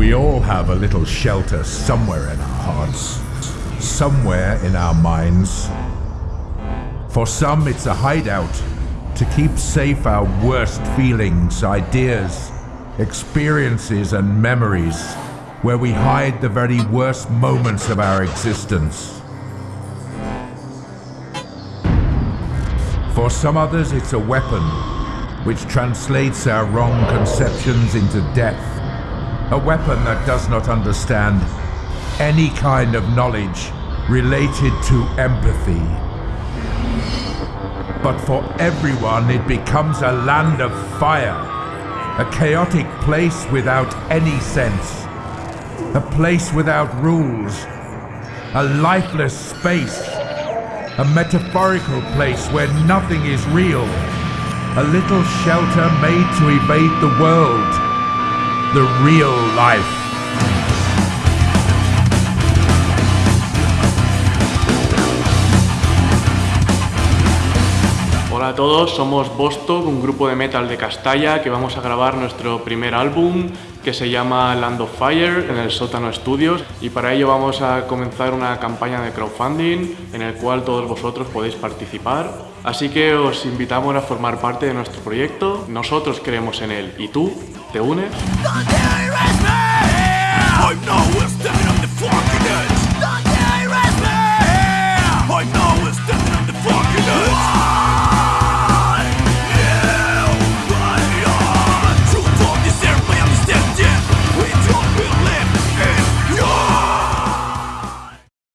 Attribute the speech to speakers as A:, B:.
A: We all have a little shelter somewhere in our hearts, somewhere in our minds. For some, it's a hideout to keep safe our worst feelings, ideas, experiences, and memories, where we hide the very worst moments of our existence. For some others, it's a weapon which translates our wrong conceptions into death. A weapon that does not understand any kind of knowledge related to empathy. But for everyone, it becomes a land of fire. A chaotic place without any sense. A place without rules. A lifeless space. A metaphorical place where nothing is real. A little shelter made to evade the world. The real life.
B: Hola a todos, somos Bostock, un grupo de metal de Castalla que vamos a grabar nuestro primer álbum que se llama Land of Fire en el Sótano Studios y para ello vamos a comenzar una campaña de crowdfunding en el cual todos vosotros podéis participar. Así que os invitamos a formar parte de nuestro proyecto, nosotros creemos en él. Y tú, ¿te unes?